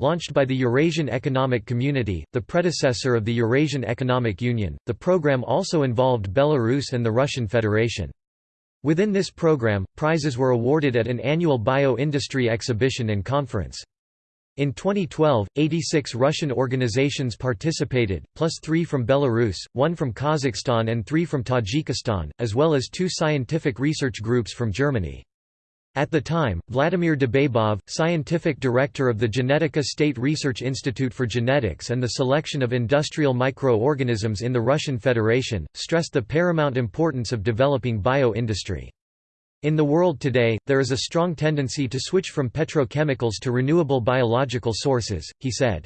launched by the Eurasian Economic Community, the predecessor of the Eurasian Economic Union. The program also involved Belarus and the Russian Federation. Within this program, prizes were awarded at an annual bio-industry exhibition and conference. In 2012, 86 Russian organizations participated, plus three from Belarus, one from Kazakhstan and three from Tajikistan, as well as two scientific research groups from Germany. At the time, Vladimir Debabov, scientific director of the Genetika State Research Institute for Genetics and the Selection of Industrial Microorganisms in the Russian Federation, stressed the paramount importance of developing bio-industry. In the world today, there is a strong tendency to switch from petrochemicals to renewable biological sources, he said.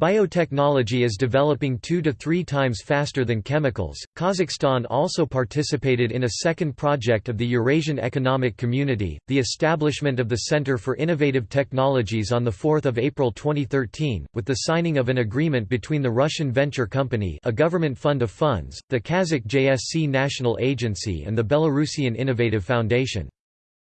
Biotechnology is developing two to three times faster than chemicals. Kazakhstan also participated in a second project of the Eurasian Economic Community, the establishment of the Center for Innovative Technologies on 4 April 2013, with the signing of an agreement between the Russian Venture Company a government fund of funds, the Kazakh JSC National Agency and the Belarusian Innovative Foundation.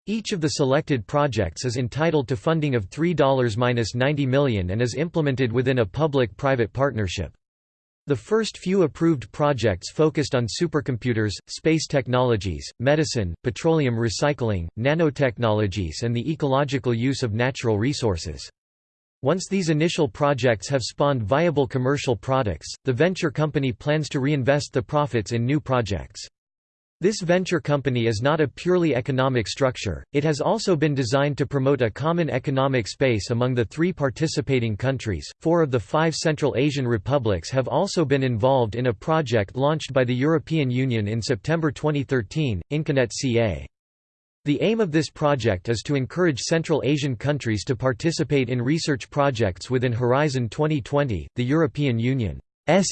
Each of the selected projects is entitled to funding of $3–90 million and is implemented within a public-private partnership. The first few approved projects focused on supercomputers, space technologies, medicine, petroleum recycling, nanotechnologies and the ecological use of natural resources. Once these initial projects have spawned viable commercial products, the venture company plans to reinvest the profits in new projects. This venture company is not a purely economic structure, it has also been designed to promote a common economic space among the three participating countries. Four of the five Central Asian republics have also been involved in a project launched by the European Union in September 2013, Inconet CA. The aim of this project is to encourage Central Asian countries to participate in research projects within Horizon 2020, the European Union's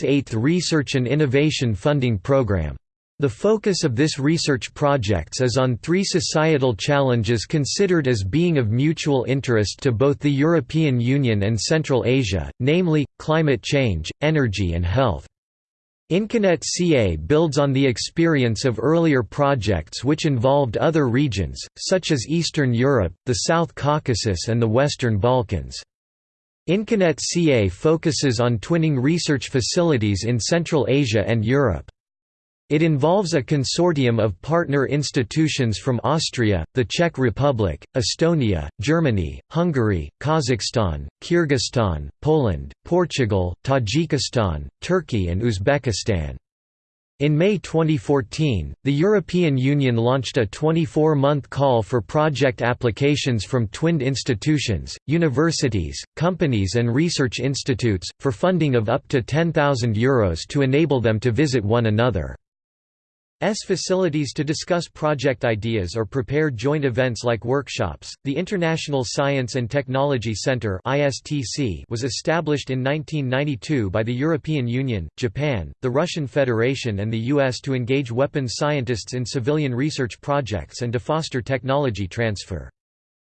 eighth Research and Innovation Funding Programme. The focus of this research projects is on three societal challenges considered as being of mutual interest to both the European Union and Central Asia, namely, climate change, energy and health. Inconet CA builds on the experience of earlier projects which involved other regions, such as Eastern Europe, the South Caucasus and the Western Balkans. Inconet CA focuses on twinning research facilities in Central Asia and Europe. It involves a consortium of partner institutions from Austria, the Czech Republic, Estonia, Germany, Hungary, Kazakhstan, Kyrgyzstan, Poland, Portugal, Tajikistan, Turkey and Uzbekistan. In May 2014, the European Union launched a 24-month call for project applications from twinned institutions, universities, companies and research institutes, for funding of up to €10,000 to enable them to visit one another. S facilities to discuss project ideas or prepare joint events like workshops. The International Science and Technology Center (ISTC) was established in 1992 by the European Union, Japan, the Russian Federation and the US to engage weapons scientists in civilian research projects and to foster technology transfer.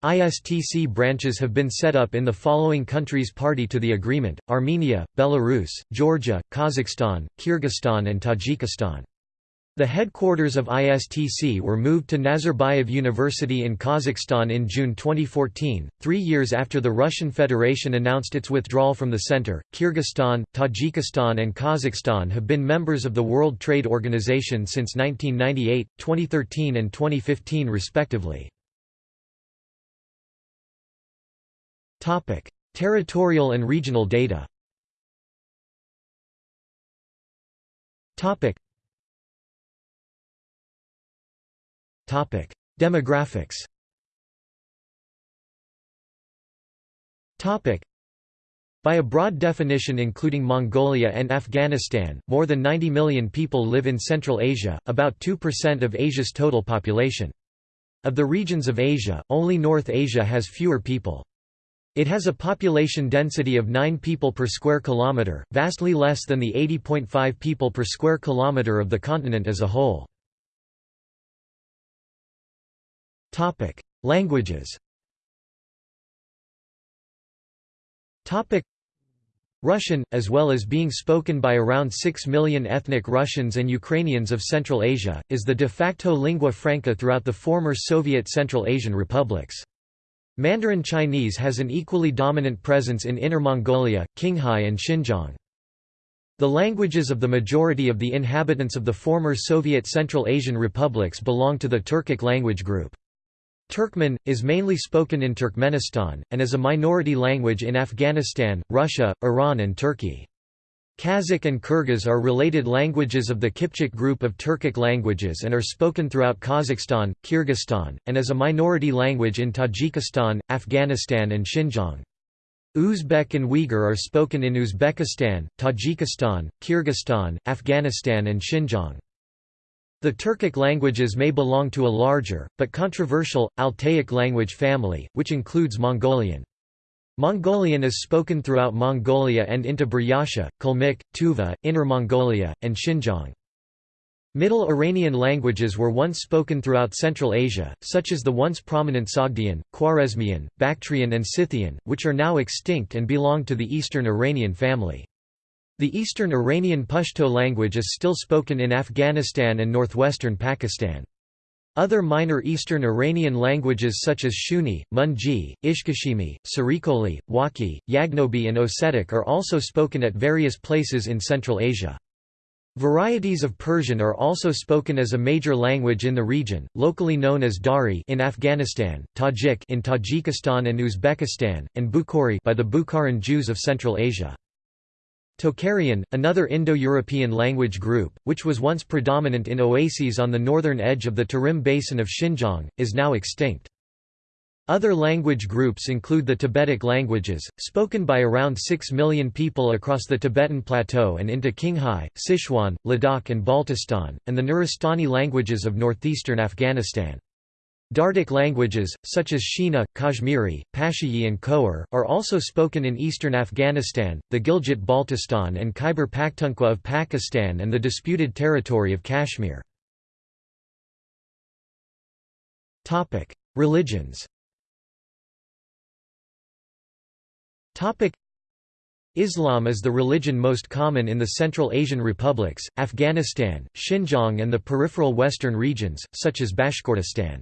ISTC branches have been set up in the following countries party to the agreement, Armenia, Belarus, Georgia, Kazakhstan, Kyrgyzstan and Tajikistan. The headquarters of ISTC were moved to Nazarbayev University in Kazakhstan in June 2014, three years after the Russian Federation announced its withdrawal from the center. Kyrgyzstan, Tajikistan, and Kazakhstan have been members of the World Trade Organization since 1998, 2013, and 2015, respectively. Topic: Territorial and regional data Demographics by a broad definition including Mongolia and Afghanistan, more than 90 million people live in Central Asia, about 2% of Asia's total population. Of the regions of Asia, only North Asia has fewer people. It has a population density of 9 people per square kilometre, vastly less than the 80.5 people per square kilometre of the continent as a whole. Topic: Languages. Topic: Russian, as well as being spoken by around 6 million ethnic Russians and Ukrainians of Central Asia, is the de facto lingua franca throughout the former Soviet Central Asian republics. Mandarin Chinese has an equally dominant presence in Inner Mongolia, Qinghai and Xinjiang. The languages of the majority of the inhabitants of the former Soviet Central Asian republics belong to the Turkic language group. Turkmen, is mainly spoken in Turkmenistan, and is a minority language in Afghanistan, Russia, Iran and Turkey. Kazakh and Kyrgyz are related languages of the Kipchak group of Turkic languages and are spoken throughout Kazakhstan, Kyrgyzstan, and as a minority language in Tajikistan, Afghanistan and Xinjiang. Uzbek and Uyghur are spoken in Uzbekistan, Tajikistan, Kyrgyzstan, Afghanistan and Xinjiang. The Turkic languages may belong to a larger, but controversial, Altaic language family, which includes Mongolian. Mongolian is spoken throughout Mongolia and into Buryatia, Kalmyk, Tuva, Inner Mongolia, and Xinjiang. Middle Iranian languages were once spoken throughout Central Asia, such as the once prominent Sogdian, Khwarezmian, Bactrian and Scythian, which are now extinct and belong to the Eastern Iranian family. The Eastern Iranian Pashto language is still spoken in Afghanistan and northwestern Pakistan. Other minor Eastern Iranian languages such as Shughni, Munji, Ishkashimi, Sarikoli, Wakhi, Yagnobi and Ossetic are also spoken at various places in Central Asia. Varieties of Persian are also spoken as a major language in the region, locally known as Dari in Afghanistan, Tajik in Tajikistan and Uzbekistan, and Bukhari by the Bukharan Jews of Central Asia. Tocharian, another Indo-European language group, which was once predominant in oases on the northern edge of the Tarim Basin of Xinjiang, is now extinct. Other language groups include the Tibetic languages, spoken by around 6 million people across the Tibetan Plateau and into Qinghai, Sichuan, Ladakh and Baltistan, and the Nuristani languages of northeastern Afghanistan. Dardic languages, such as Shina, Kashmiri, Pashtun and Khowar, are also spoken in eastern Afghanistan, the Gilgit-Baltistan and Khyber Pakhtunkhwa of Pakistan and the disputed territory of Kashmir. Religions Islam is the religion most common in the Central Asian republics, Afghanistan, Xinjiang and the peripheral western regions, such as Bashkortostan.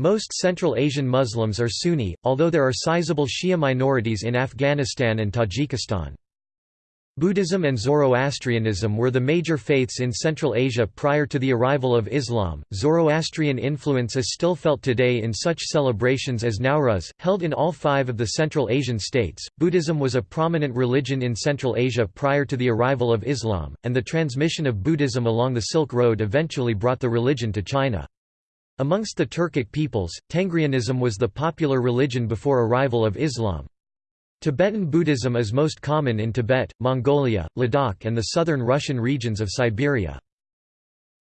Most Central Asian Muslims are Sunni, although there are sizable Shia minorities in Afghanistan and Tajikistan. Buddhism and Zoroastrianism were the major faiths in Central Asia prior to the arrival of Islam. Zoroastrian influence is still felt today in such celebrations as Nowruz, held in all five of the Central Asian states. Buddhism was a prominent religion in Central Asia prior to the arrival of Islam, and the transmission of Buddhism along the Silk Road eventually brought the religion to China. Amongst the Turkic peoples, Tengrianism was the popular religion before arrival of Islam. Tibetan Buddhism is most common in Tibet, Mongolia, Ladakh and the southern Russian regions of Siberia.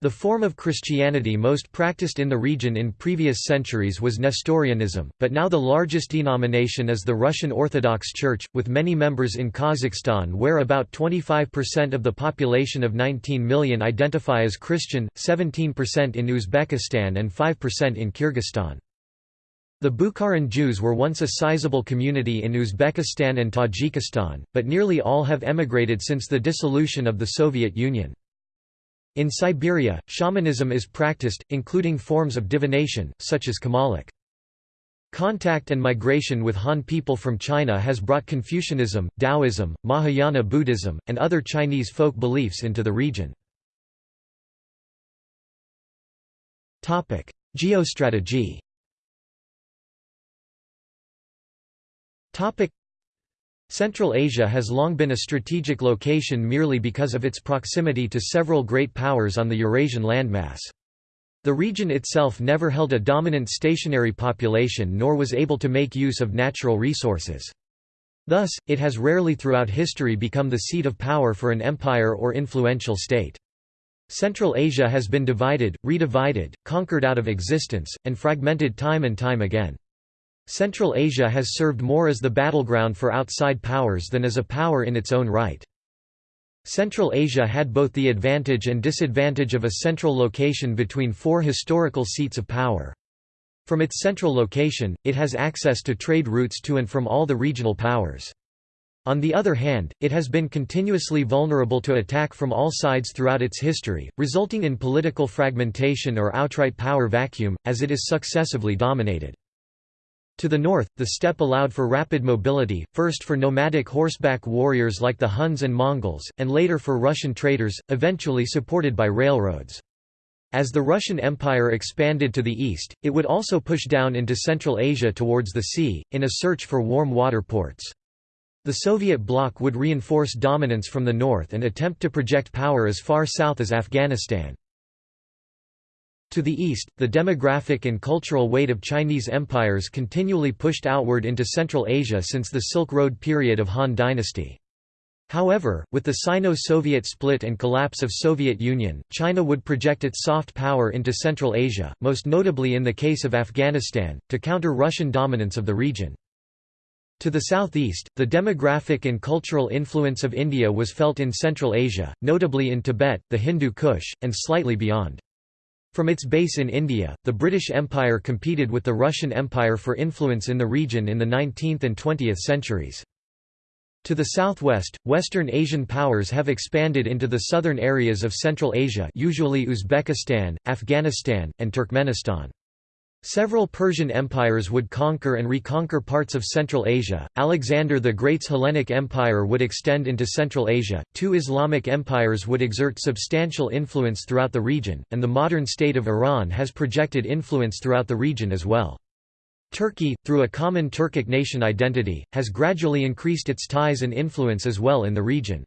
The form of Christianity most practiced in the region in previous centuries was Nestorianism, but now the largest denomination is the Russian Orthodox Church, with many members in Kazakhstan where about 25% of the population of 19 million identify as Christian, 17% in Uzbekistan and 5% in Kyrgyzstan. The Bukharan Jews were once a sizable community in Uzbekistan and Tajikistan, but nearly all have emigrated since the dissolution of the Soviet Union. In Siberia, shamanism is practiced, including forms of divination, such as Kumalak. Contact and migration with Han people from China has brought Confucianism, Taoism, Mahayana Buddhism, and other Chinese folk beliefs into the region. Geostrategy Central Asia has long been a strategic location merely because of its proximity to several great powers on the Eurasian landmass. The region itself never held a dominant stationary population nor was able to make use of natural resources. Thus, it has rarely throughout history become the seat of power for an empire or influential state. Central Asia has been divided, redivided, conquered out of existence, and fragmented time and time again. Central Asia has served more as the battleground for outside powers than as a power in its own right. Central Asia had both the advantage and disadvantage of a central location between four historical seats of power. From its central location, it has access to trade routes to and from all the regional powers. On the other hand, it has been continuously vulnerable to attack from all sides throughout its history, resulting in political fragmentation or outright power vacuum, as it is successively dominated. To the north, the steppe allowed for rapid mobility, first for nomadic horseback warriors like the Huns and Mongols, and later for Russian traders, eventually supported by railroads. As the Russian Empire expanded to the east, it would also push down into Central Asia towards the sea, in a search for warm water ports. The Soviet bloc would reinforce dominance from the north and attempt to project power as far south as Afghanistan. To the east, the demographic and cultural weight of Chinese empires continually pushed outward into Central Asia since the Silk Road period of Han dynasty. However, with the Sino-Soviet split and collapse of Soviet Union, China would project its soft power into Central Asia, most notably in the case of Afghanistan, to counter Russian dominance of the region. To the southeast, the demographic and cultural influence of India was felt in Central Asia, notably in Tibet, the Hindu Kush, and slightly beyond. From its base in India, the British Empire competed with the Russian Empire for influence in the region in the 19th and 20th centuries. To the southwest, Western Asian powers have expanded into the southern areas of Central Asia usually Uzbekistan, Afghanistan, and Turkmenistan. Several Persian empires would conquer and reconquer parts of Central Asia. Alexander the Great's Hellenic Empire would extend into Central Asia, two Islamic empires would exert substantial influence throughout the region, and the modern state of Iran has projected influence throughout the region as well. Turkey, through a common Turkic nation identity, has gradually increased its ties and influence as well in the region.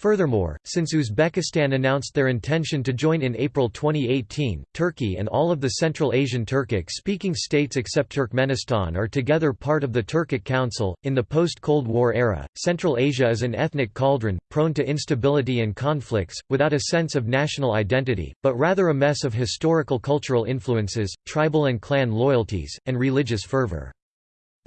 Furthermore, since Uzbekistan announced their intention to join in April 2018, Turkey and all of the Central Asian Turkic-speaking states except Turkmenistan are together part of the Turkic Council. In the post-Cold War era, Central Asia is an ethnic cauldron, prone to instability and conflicts, without a sense of national identity, but rather a mess of historical cultural influences, tribal and clan loyalties, and religious fervor.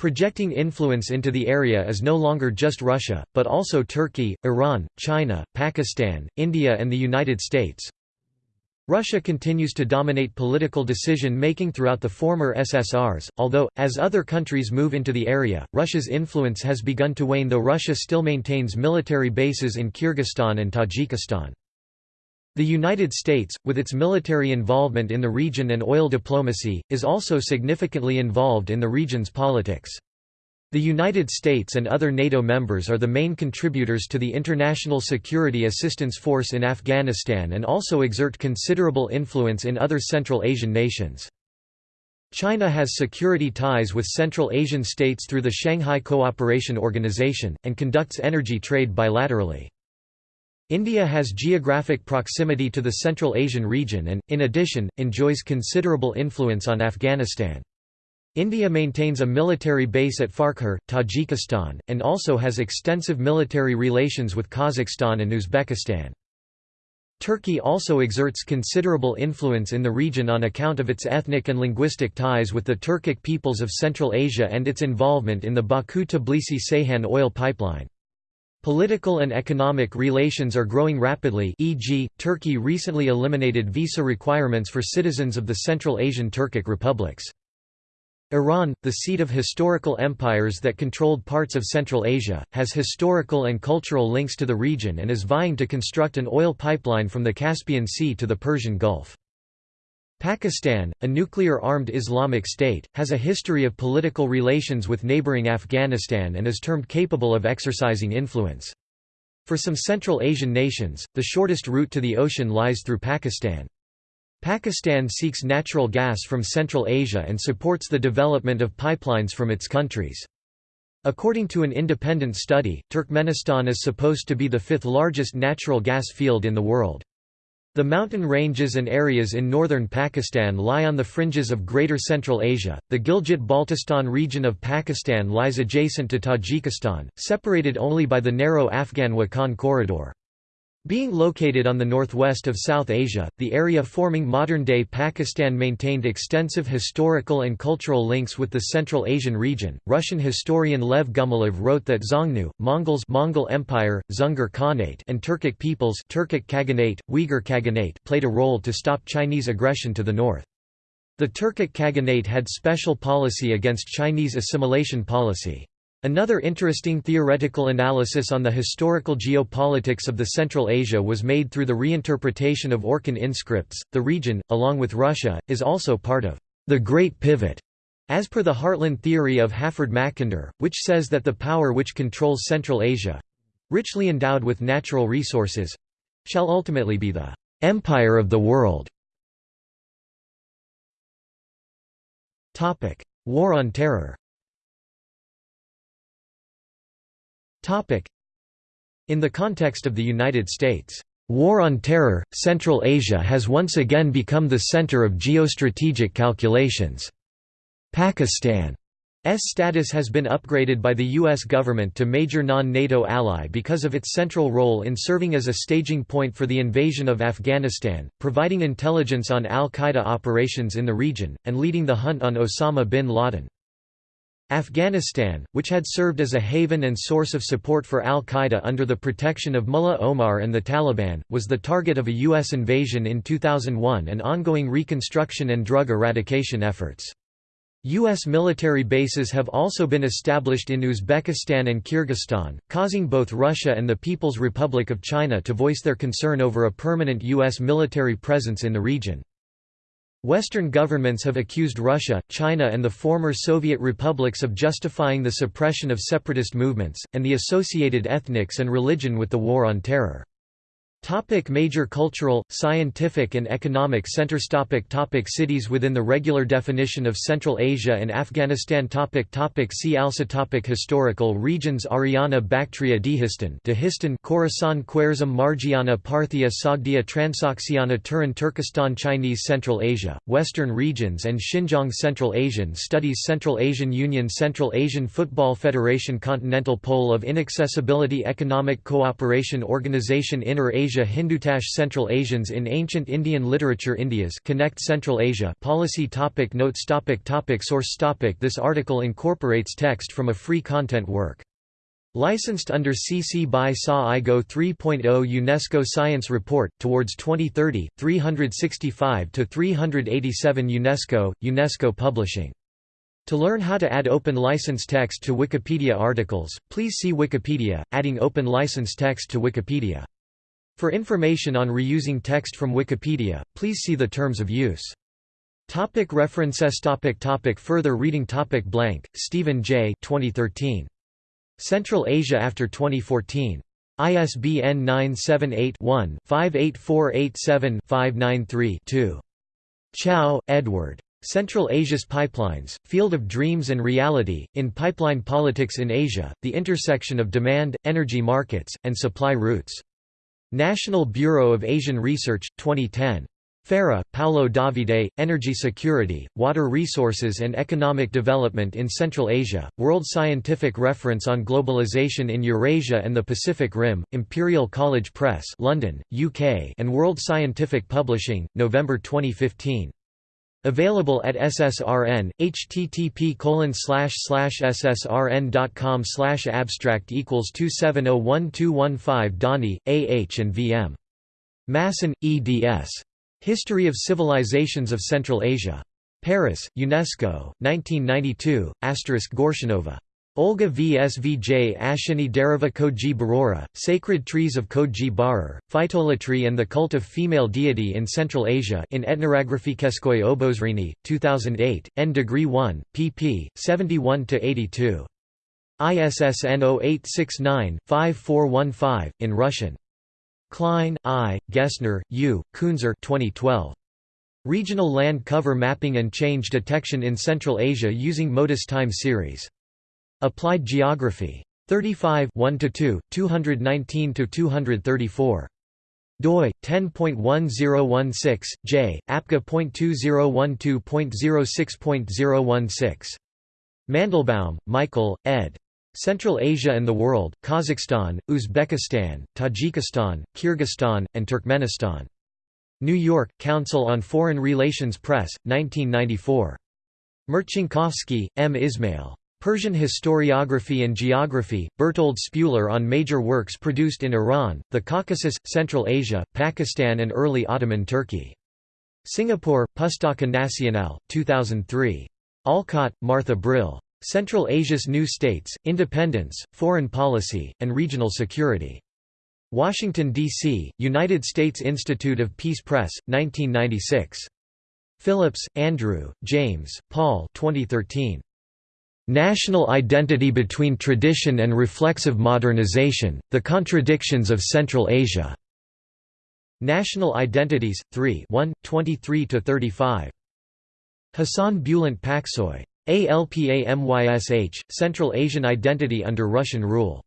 Projecting influence into the area is no longer just Russia, but also Turkey, Iran, China, Pakistan, India and the United States. Russia continues to dominate political decision-making throughout the former SSRs, although, as other countries move into the area, Russia's influence has begun to wane though Russia still maintains military bases in Kyrgyzstan and Tajikistan. The United States, with its military involvement in the region and oil diplomacy, is also significantly involved in the region's politics. The United States and other NATO members are the main contributors to the International Security Assistance Force in Afghanistan and also exert considerable influence in other Central Asian nations. China has security ties with Central Asian states through the Shanghai Cooperation Organization, and conducts energy trade bilaterally. India has geographic proximity to the Central Asian region and, in addition, enjoys considerable influence on Afghanistan. India maintains a military base at Farkhor, Tajikistan, and also has extensive military relations with Kazakhstan and Uzbekistan. Turkey also exerts considerable influence in the region on account of its ethnic and linguistic ties with the Turkic peoples of Central Asia and its involvement in the Baku-Tbilisi-Ceyhan oil pipeline. Political and economic relations are growing rapidly e.g., Turkey recently eliminated visa requirements for citizens of the Central Asian Turkic republics. Iran, the seat of historical empires that controlled parts of Central Asia, has historical and cultural links to the region and is vying to construct an oil pipeline from the Caspian Sea to the Persian Gulf. Pakistan, a nuclear-armed Islamic state, has a history of political relations with neighboring Afghanistan and is termed capable of exercising influence. For some Central Asian nations, the shortest route to the ocean lies through Pakistan. Pakistan seeks natural gas from Central Asia and supports the development of pipelines from its countries. According to an independent study, Turkmenistan is supposed to be the fifth largest natural gas field in the world. The mountain ranges and areas in northern Pakistan lie on the fringes of Greater Central Asia. The Gilgit-Baltistan region of Pakistan lies adjacent to Tajikistan, separated only by the narrow Afghan-Wakhan corridor. Being located on the northwest of South Asia, the area forming modern-day Pakistan maintained extensive historical and cultural links with the Central Asian region. Russian historian Lev Gumilev wrote that Xiongnu, Mongols Mongol Empire, Dzungar Khanate and Turkic peoples Turkic Khaganate, Uyghur Khaganate played a role to stop Chinese aggression to the north. The Turkic Khaganate had special policy against Chinese assimilation policy. Another interesting theoretical analysis on the historical geopolitics of the Central Asia was made through the reinterpretation of Orkhon inscripts. The region, along with Russia, is also part of the Great Pivot, as per the Heartland theory of Halford Mackinder, which says that the power which controls Central Asia richly endowed with natural resources shall ultimately be the empire of the world. War on Terror In the context of the United States' War on Terror, Central Asia has once again become the center of geostrategic calculations. Pakistan status has been upgraded by the U.S. government to major non-NATO ally because of its central role in serving as a staging point for the invasion of Afghanistan, providing intelligence on al-Qaeda operations in the region, and leading the hunt on Osama bin Laden. Afghanistan, which had served as a haven and source of support for al-Qaeda under the protection of Mullah Omar and the Taliban, was the target of a U.S. invasion in 2001 and ongoing reconstruction and drug eradication efforts. U.S. military bases have also been established in Uzbekistan and Kyrgyzstan, causing both Russia and the People's Republic of China to voice their concern over a permanent U.S. military presence in the region. Western governments have accused Russia, China and the former Soviet republics of justifying the suppression of separatist movements, and the associated ethnics and religion with the War on Terror. Topic major cultural, scientific and economic centers topic topic Cities within the regular definition of Central Asia and Afghanistan topic topic See also topic Historical regions Ariana Bactria Dehistan Dehistan Khorasan Khwarezm Margiana Parthia Sogdia Transoxiana Turan Turkestan Chinese Central Asia, Western regions and Xinjiang Central Asian Studies Central Asian Union Central Asian Football Federation Continental Pole of Inaccessibility Economic Cooperation Organization Inner Asia Asia Hindutash Central Asians in Ancient Indian Literature Indias Connect Central Asia Policy topic Notes topic topic Source topic This article incorporates text from a free content work. Licensed under CC by SA IGO 3.0 UNESCO Science Report, Towards 2030, 365–387 UNESCO, UNESCO Publishing. To learn how to add open license text to Wikipedia articles, please see Wikipedia, adding open license text to Wikipedia. For information on reusing text from Wikipedia, please see the terms of use. Topic references topic topic Further reading topic Blank, Stephen J. 2013. Central Asia after 2014. ISBN 978-1-58487-593-2. Chow, Edward. Central Asia's Pipelines, Field of Dreams and Reality, in Pipeline Politics in Asia, the intersection of demand, energy markets, and supply routes. National Bureau of Asian Research, 2010. Farah, Paulo Davide, Energy Security, Water Resources and Economic Development in Central Asia, World Scientific Reference on Globalization in Eurasia and the Pacific Rim, Imperial College Press London, UK and World Scientific Publishing, November 2015. Available at SSRN, http ssrn.com slash abstract equals 27012115 Dani, A. H. and V. M. Masson, eds. History of Civilizations of Central Asia. Paris, UNESCO, 1992, Asterisk Gorshinova. Olga Vsvj Ashini Dereva Koji Barora, Sacred Trees of Koji Barar, Phytolatry and the Cult of Female Deity in Central Asia in Etnographikeskoy Obozrini, 2008, N degree 1, pp. 71–82. ISSN 0869-5415, in Russian. Klein, I., Gessner, U., Kuenzer 2012. Regional Land Cover Mapping and Change Detection in Central Asia using Modis Time Series. Applied Geography. 35 1–2, 219–234 doi 10.1016 j apca.2012.06.016 Mandelbaum, Michael, ed. Central Asia and the World, Kazakhstan, Uzbekistan, Tajikistan, Kyrgyzstan, and Turkmenistan. New York, Council on Foreign Relations Press, 1994. Marcinkowski, M. Ismail. Persian Historiography and Geography, Bertold Spuler on major works produced in Iran, the Caucasus, Central Asia, Pakistan and early Ottoman Turkey. Singapore, Pustaka Nasional, 2003. Olcott, Martha Brill. Central Asia's New States, Independence, Foreign Policy, and Regional Security. Washington, D.C., United States Institute of Peace Press, 1996. Phillips, Andrew, James, Paul 2013. National Identity Between Tradition and Reflexive Modernization, The Contradictions of Central Asia. National Identities, 3 23–35. Hassan Bulant Paksoy. ALPAMYSH, Central Asian Identity under Russian Rule.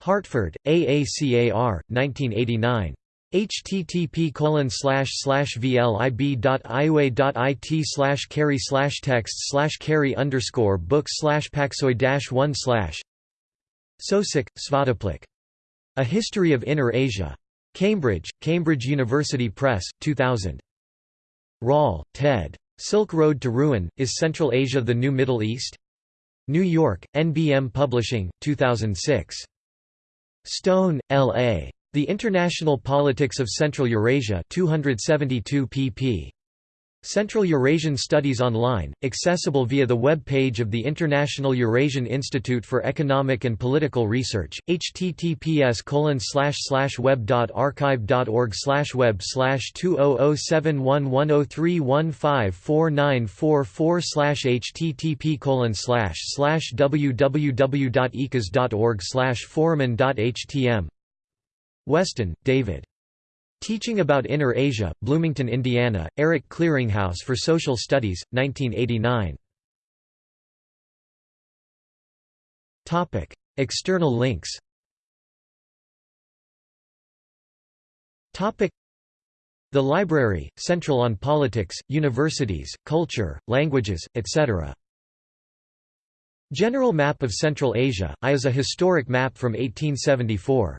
Hartford, AACAR, 1989. Http colon slash slash carry slash text slash carry underscore book slash paxoy dash one slash Sosik, Svatopluk. A History of Inner Asia. Cambridge, Cambridge University Press, 2000. Rall, Ted. Silk Road to Ruin, Is Central Asia the New Middle East? New York, NBM Publishing, 2006. Stone, L.A. The International Politics of Central Eurasia 272 pp. Central Eurasian Studies Online, accessible via the web page of the International Eurasian Institute for Economic and Political Research, https web.archive.org web 20071103154944 http www.ecas.org forumen.htm Weston, David. Teaching About Inner Asia, Bloomington, Indiana, Eric Clearinghouse for Social Studies, 1989. External links The Library, Central on Politics, Universities, Culture, Languages, etc. General Map of Central Asia, I is a historic map from 1874.